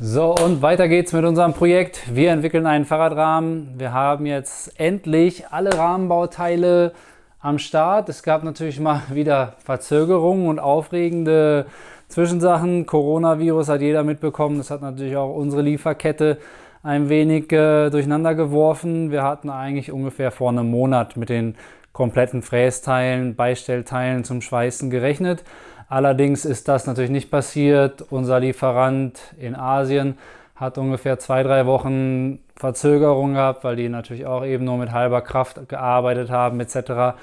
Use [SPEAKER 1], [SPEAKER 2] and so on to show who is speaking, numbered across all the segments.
[SPEAKER 1] So, und weiter geht's mit unserem Projekt. Wir entwickeln einen Fahrradrahmen. Wir haben jetzt endlich alle Rahmenbauteile am Start. Es gab natürlich mal wieder Verzögerungen und aufregende Zwischensachen. Coronavirus hat jeder mitbekommen. Das hat natürlich auch unsere Lieferkette ein wenig äh, durcheinander geworfen. Wir hatten eigentlich ungefähr vor einem Monat mit den kompletten Frästeilen, Beistellteilen zum Schweißen gerechnet. Allerdings ist das natürlich nicht passiert. Unser Lieferant in Asien hat ungefähr zwei, drei Wochen Verzögerung gehabt, weil die natürlich auch eben nur mit halber Kraft gearbeitet haben etc.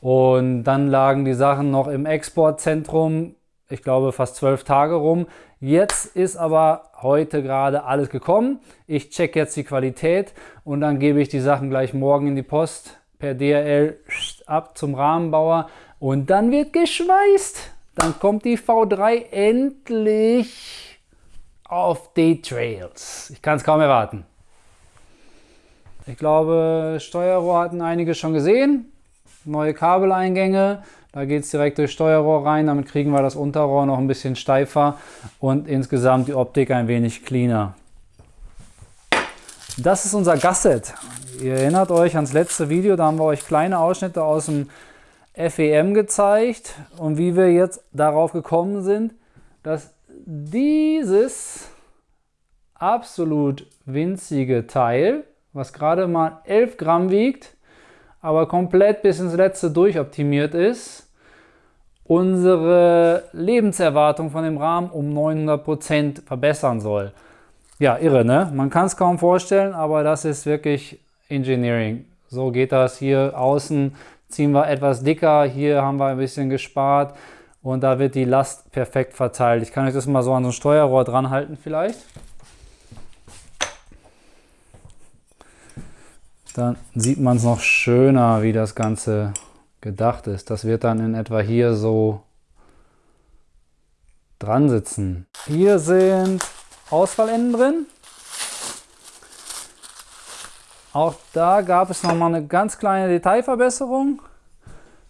[SPEAKER 1] Und dann lagen die Sachen noch im Exportzentrum, ich glaube fast zwölf Tage rum. Jetzt ist aber heute gerade alles gekommen. Ich check jetzt die Qualität und dann gebe ich die Sachen gleich morgen in die Post per DRL ab zum Rahmenbauer und dann wird geschweißt. Dann kommt die V3 endlich auf die Trails. Ich kann es kaum erwarten. Ich glaube, Steuerrohr hatten einige schon gesehen. Neue Kabeleingänge. Da geht es direkt durch Steuerrohr rein. Damit kriegen wir das Unterrohr noch ein bisschen steifer und insgesamt die Optik ein wenig cleaner. Das ist unser Gasset. Ihr erinnert euch ans letzte Video, da haben wir euch kleine Ausschnitte aus dem FEM gezeigt und wie wir jetzt darauf gekommen sind, dass dieses absolut winzige Teil, was gerade mal 11 Gramm wiegt, aber komplett bis ins letzte durchoptimiert ist, unsere Lebenserwartung von dem Rahmen um 900% verbessern soll. Ja, irre, ne? Man kann es kaum vorstellen, aber das ist wirklich Engineering. So geht das hier außen ziehen wir etwas dicker, hier haben wir ein bisschen gespart und da wird die Last perfekt verteilt. Ich kann euch das mal so an so ein Steuerrohr dran halten vielleicht. Dann sieht man es noch schöner, wie das Ganze gedacht ist. Das wird dann in etwa hier so dran sitzen. Hier sind Ausfallenden drin. Auch da gab es nochmal eine ganz kleine Detailverbesserung.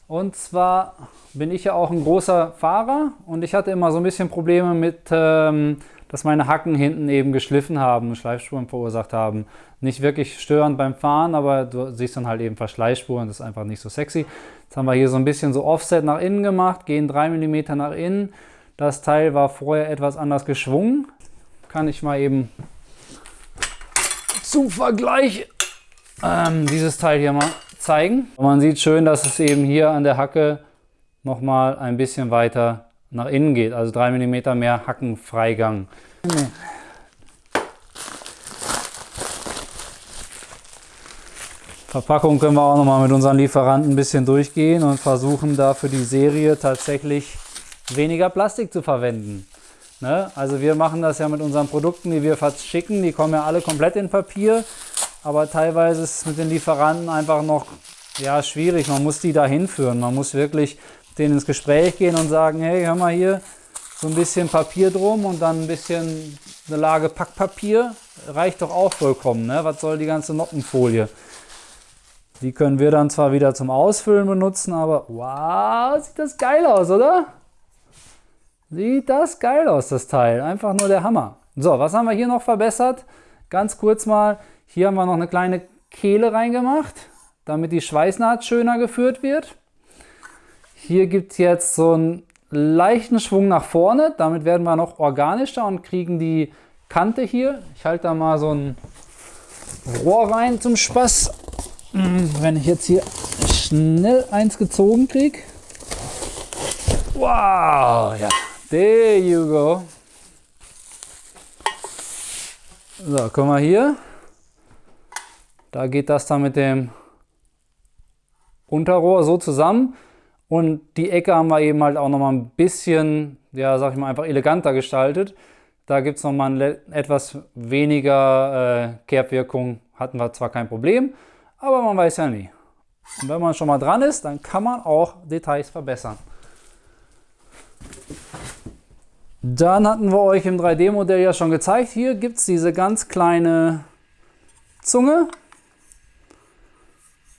[SPEAKER 1] Und zwar bin ich ja auch ein großer Fahrer und ich hatte immer so ein bisschen Probleme mit, ähm, dass meine Hacken hinten eben geschliffen haben, Schleifspuren verursacht haben. Nicht wirklich störend beim Fahren, aber du siehst dann halt eben Verschleißspuren, das ist einfach nicht so sexy. Jetzt haben wir hier so ein bisschen so Offset nach innen gemacht, gehen 3 mm nach innen. Das Teil war vorher etwas anders geschwungen. Kann ich mal eben zum Vergleich ähm, dieses Teil hier mal zeigen. Man sieht schön, dass es eben hier an der Hacke nochmal ein bisschen weiter nach innen geht, also 3 mm mehr Hackenfreigang. Verpackung können wir auch nochmal mit unseren Lieferanten ein bisschen durchgehen und versuchen da für die Serie tatsächlich weniger Plastik zu verwenden. Ne? Also wir machen das ja mit unseren Produkten, die wir verschicken, die kommen ja alle komplett in Papier aber teilweise ist es mit den Lieferanten einfach noch ja, schwierig. Man muss die da hinführen. Man muss wirklich denen ins Gespräch gehen und sagen, hey, hör mal hier, so ein bisschen Papier drum und dann ein bisschen eine Lage Packpapier. Reicht doch auch vollkommen. Ne? Was soll die ganze Noppenfolie? Die können wir dann zwar wieder zum Ausfüllen benutzen, aber wow, sieht das geil aus, oder? Sieht das geil aus, das Teil. Einfach nur der Hammer. So, was haben wir hier noch verbessert? Ganz kurz mal, hier haben wir noch eine kleine Kehle reingemacht, damit die Schweißnaht schöner geführt wird. Hier gibt es jetzt so einen leichten Schwung nach vorne, damit werden wir noch organischer und kriegen die Kante hier. Ich halte da mal so ein Rohr rein zum Spaß. Wenn ich jetzt hier schnell eins gezogen kriege. Wow, ja, there you go. So, guck mal hier. Da geht das dann mit dem Unterrohr so zusammen. Und die Ecke haben wir eben halt auch nochmal ein bisschen, ja, sag ich mal, einfach eleganter gestaltet. Da gibt es nochmal etwas weniger äh, Kerbwirkung. Hatten wir zwar kein Problem, aber man weiß ja nie. Und wenn man schon mal dran ist, dann kann man auch Details verbessern. Dann hatten wir euch im 3D-Modell ja schon gezeigt. Hier gibt es diese ganz kleine Zunge.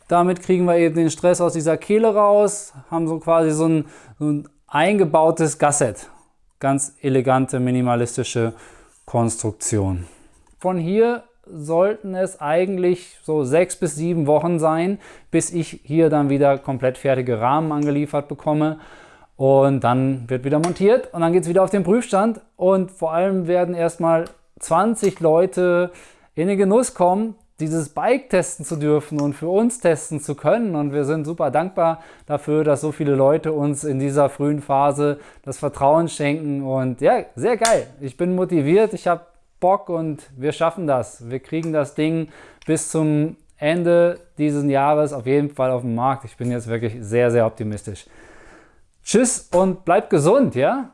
[SPEAKER 1] Damit kriegen wir eben den Stress aus dieser Kehle raus, haben so quasi so ein, so ein eingebautes Gasset. Ganz elegante, minimalistische Konstruktion. Von hier sollten es eigentlich so sechs bis sieben Wochen sein, bis ich hier dann wieder komplett fertige Rahmen angeliefert bekomme. Und dann wird wieder montiert und dann geht es wieder auf den Prüfstand. Und vor allem werden erstmal 20 Leute in den Genuss kommen, dieses Bike testen zu dürfen und für uns testen zu können. Und wir sind super dankbar dafür, dass so viele Leute uns in dieser frühen Phase das Vertrauen schenken. Und ja, sehr geil. Ich bin motiviert, ich habe Bock und wir schaffen das. Wir kriegen das Ding bis zum Ende dieses Jahres auf jeden Fall auf den Markt. Ich bin jetzt wirklich sehr, sehr optimistisch. Tschüss und bleibt gesund, ja?